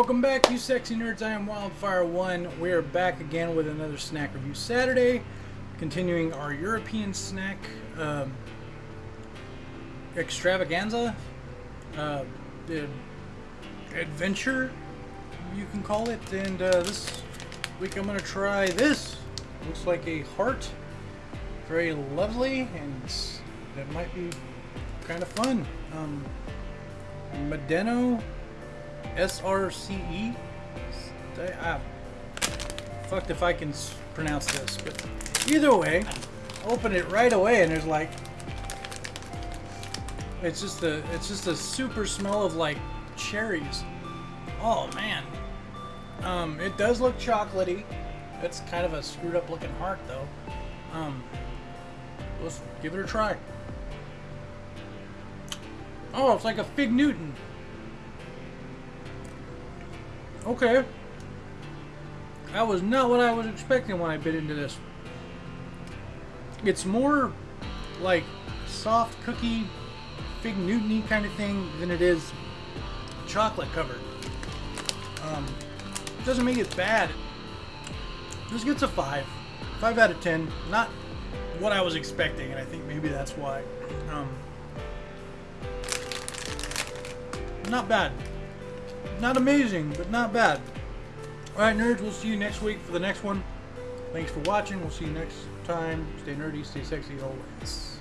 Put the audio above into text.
Welcome back, you sexy nerds. I am Wildfire1. We are back again with another snack review Saturday, continuing our European snack um, extravaganza, uh, adventure, you can call it. And uh, this week I'm going to try this. Looks like a heart. Very lovely, and it might be kind of fun. Um, Medeno SRCE. Ah, fucked if I can pronounce this, but either way, open it right away and there's like, it's just a, it's just a super smell of like cherries. Oh man. Um, it does look chocolatey. It's kind of a screwed up looking heart though. Um, let's give it a try. Oh, it's like a Fig Newton. Okay. That was not what I was expecting when I bit into this. It's more like soft cookie, Fig Newton kind of thing than it is chocolate covered. Um, doesn't make it bad. This gets a 5. 5 out of 10. Not what I was expecting, and I think maybe that's why. Um, not bad. Not amazing, but not bad. Alright, nerds, we'll see you next week for the next one. Thanks for watching. We'll see you next time. Stay nerdy, stay sexy always.